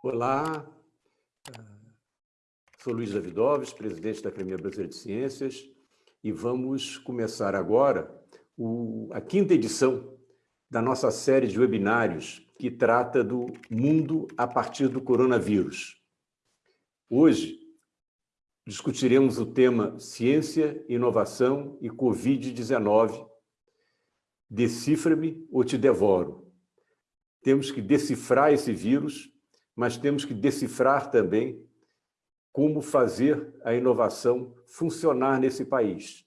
Olá, sou Luiz Davidovski, presidente da Academia Brasileira de Ciências, e vamos começar agora o, a quinta edição da nossa série de webinários que trata do mundo a partir do coronavírus. Hoje, discutiremos o tema Ciência, Inovação e Covid-19. Decifra-me ou te devoro. Temos que decifrar esse vírus mas temos que decifrar também como fazer a inovação funcionar nesse país,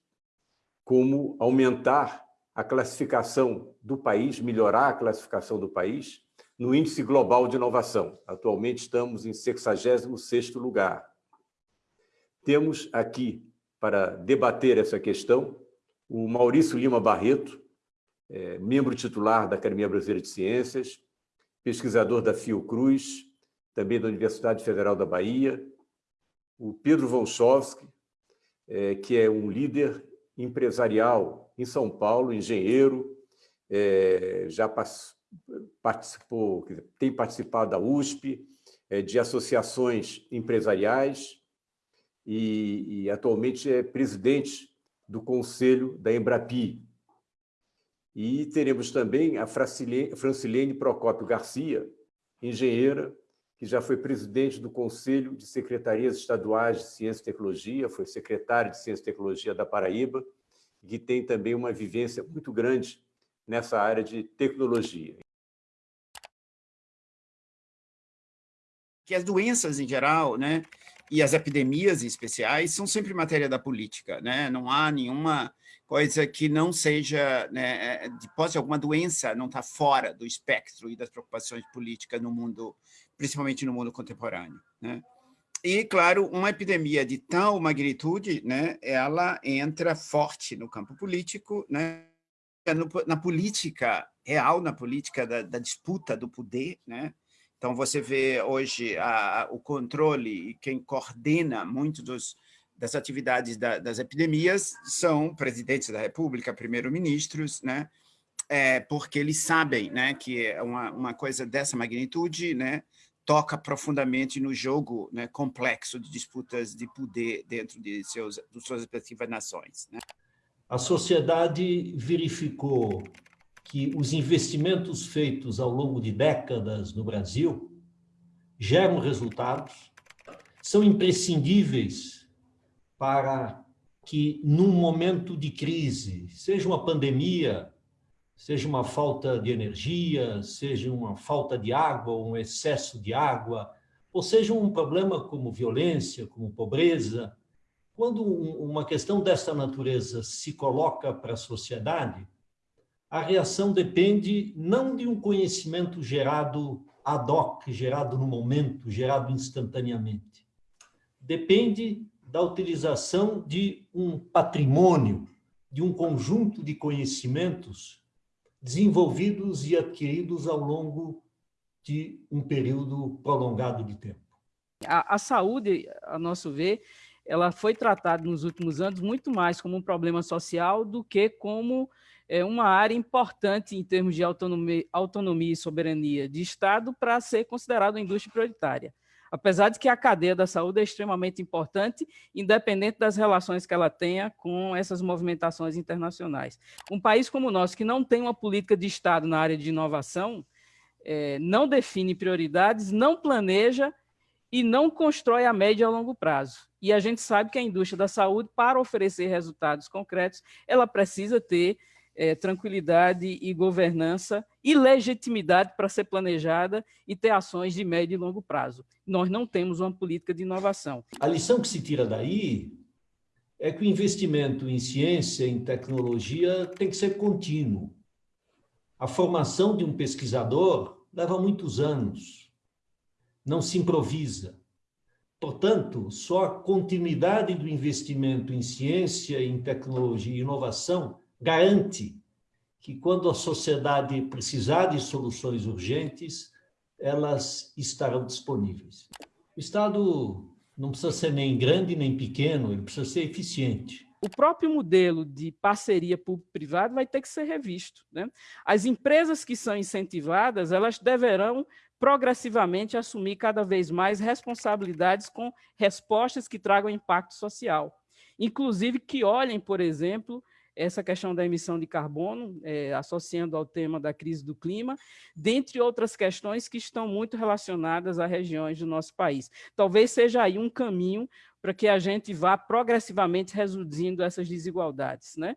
como aumentar a classificação do país, melhorar a classificação do país no Índice Global de Inovação. Atualmente estamos em 66º lugar. Temos aqui, para debater essa questão, o Maurício Lima Barreto, é, membro titular da Academia Brasileira de Ciências, pesquisador da Fiocruz, também da Universidade Federal da Bahia, o Pedro Volchowski, é, que é um líder empresarial em São Paulo, engenheiro, é, já participou, tem participado da USP, é, de associações empresariais e, e atualmente é presidente do Conselho da Embrapi. E teremos também a Francilene Procópio Garcia, engenheira, que já foi presidente do Conselho de Secretarias Estaduais de Ciência e Tecnologia, foi secretário de Ciência e Tecnologia da Paraíba, e que tem também uma vivência muito grande nessa área de tecnologia. Que as doenças em geral, né, e as epidemias em especiais são sempre matéria da política, né? Não há nenhuma coisa que não seja, né, de posse alguma doença, não está fora do espectro e das preocupações políticas no mundo principalmente no mundo contemporâneo. Né? E, claro, uma epidemia de tal magnitude, né, ela entra forte no campo político, né, na política real, na política da, da, disputa do poder. Né? Então, você vê hoje a, o controle e quem coordena muito dos, das atividades da, das epidemias são presidentes da República, primeiro-ministros, né? É, porque eles sabem né, que é uma, uma coisa dessa magnitude né, toca profundamente no jogo né, complexo de disputas de poder dentro de, seus, de suas respectivas nações. Né? A sociedade verificou que os investimentos feitos ao longo de décadas no Brasil geram resultados, são imprescindíveis para que, num momento de crise, seja uma pandemia, seja uma falta de energia, seja uma falta de água, um excesso de água, ou seja um problema como violência, como pobreza, quando uma questão dessa natureza se coloca para a sociedade, a reação depende não de um conhecimento gerado ad hoc, gerado no momento, gerado instantaneamente. Depende da utilização de um patrimônio, de um conjunto de conhecimentos desenvolvidos e adquiridos ao longo de um período prolongado de tempo. A, a saúde, a nosso ver, ela foi tratada nos últimos anos muito mais como um problema social do que como é, uma área importante em termos de autonomia, autonomia e soberania de Estado para ser considerada uma indústria prioritária apesar de que a cadeia da saúde é extremamente importante, independente das relações que ela tenha com essas movimentações internacionais. Um país como o nosso, que não tem uma política de Estado na área de inovação, é, não define prioridades, não planeja e não constrói a médio e a longo prazo. E a gente sabe que a indústria da saúde, para oferecer resultados concretos, ela precisa ter é, tranquilidade e governança e legitimidade para ser planejada e ter ações de médio e longo prazo. Nós não temos uma política de inovação. A lição que se tira daí é que o investimento em ciência, em tecnologia, tem que ser contínuo. A formação de um pesquisador leva muitos anos, não se improvisa. Portanto, só a continuidade do investimento em ciência, em tecnologia e inovação garante que quando a sociedade precisar de soluções urgentes, elas estarão disponíveis. O Estado não precisa ser nem grande nem pequeno, ele precisa ser eficiente. o próprio modelo de parceria público-privado vai ter que ser revisto. Né? As empresas que são incentivadas, elas deverão progressivamente assumir cada vez mais responsabilidades com respostas que tragam impacto social. Inclusive que olhem, por exemplo, essa questão da emissão de carbono, é, associando ao tema da crise do clima, dentre outras questões que estão muito relacionadas a regiões do nosso país. Talvez seja aí um caminho para que a gente vá progressivamente reduzindo essas desigualdades. Né?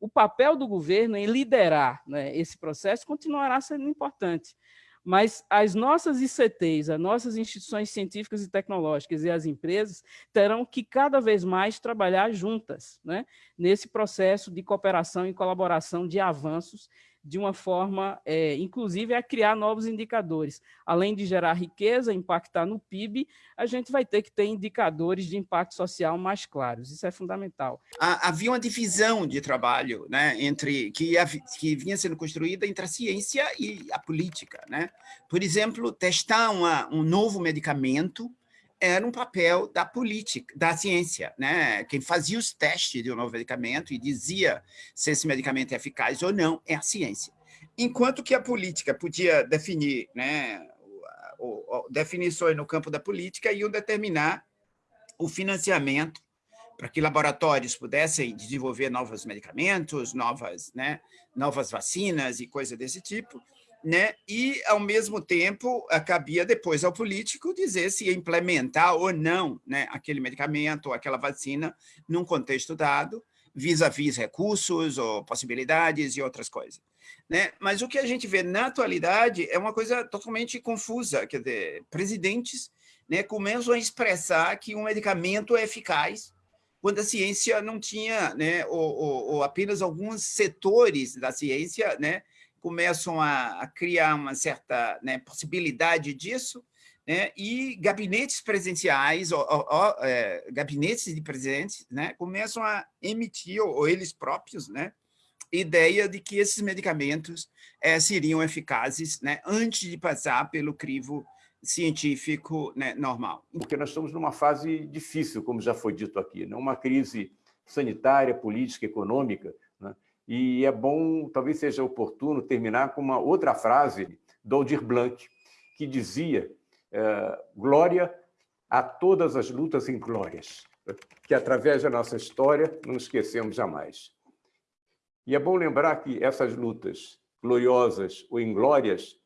O papel do governo em liderar né, esse processo continuará sendo importante, mas as nossas ICTs, as nossas instituições científicas e tecnológicas e as empresas terão que cada vez mais trabalhar juntas né, nesse processo de cooperação e colaboração de avanços de uma forma, é, inclusive, a criar novos indicadores. Além de gerar riqueza, impactar no PIB, a gente vai ter que ter indicadores de impacto social mais claros. Isso é fundamental. Havia uma divisão de trabalho né, entre que, que vinha sendo construída entre a ciência e a política. Né? Por exemplo, testar uma, um novo medicamento era um papel da política, da ciência, né? Quem fazia os testes de um novo medicamento e dizia se esse medicamento é eficaz ou não é a ciência. Enquanto que a política podia definir, né, definições no campo da política iam determinar o financiamento para que laboratórios pudessem desenvolver novos medicamentos, novas, né, novas vacinas e coisa desse tipo, né? e, ao mesmo tempo, cabia depois ao político dizer se implementar ou não né, aquele medicamento aquela vacina num contexto dado, vis-à-vis -vis recursos ou possibilidades e outras coisas. Né? Mas o que a gente vê na atualidade é uma coisa totalmente confusa, quer dizer, presidentes né, começam a expressar que um medicamento é eficaz quando a ciência não tinha, né, ou, ou, ou apenas alguns setores da ciência né, começam a, a criar uma certa né, possibilidade disso, né, e gabinetes presenciais, ou, ou, ou é, gabinetes de presidentes, né, começam a emitir, ou, eles próprios, né, ideia de que esses medicamentos é, seriam eficazes né, antes de passar pelo crivo científico né, normal. Porque nós estamos numa fase difícil, como já foi dito aqui, né, uma crise sanitária, política, econômica, e é bom, talvez seja oportuno, terminar com uma outra frase do Aldir Blanc, que dizia é, glória a todas as lutas inglórias, que através da nossa história não esquecemos jamais. E é bom lembrar que essas lutas gloriosas ou inglórias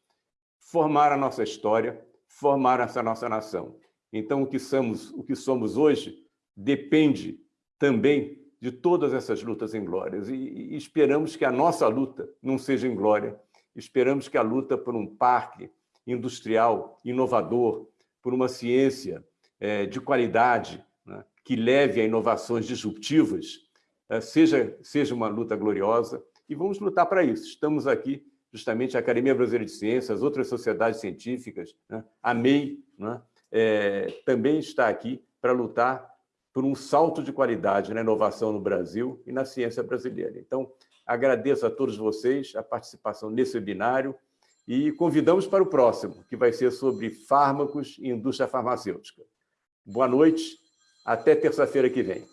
formaram a nossa história, formaram essa nossa nação. Então, o que somos, o que somos hoje depende também de todas essas lutas inglórias. E, e esperamos que a nossa luta não seja inglória. Esperamos que a luta por um parque industrial inovador, por uma ciência é, de qualidade, né, que leve a inovações disruptivas, é, seja, seja uma luta gloriosa. E vamos lutar para isso. Estamos aqui, justamente, a Academia Brasileira de Ciências, outras sociedades científicas, né, a MEI, né, é, também está aqui para lutar por um salto de qualidade na inovação no Brasil e na ciência brasileira. Então, agradeço a todos vocês a participação nesse webinário e convidamos para o próximo, que vai ser sobre fármacos e indústria farmacêutica. Boa noite, até terça-feira que vem.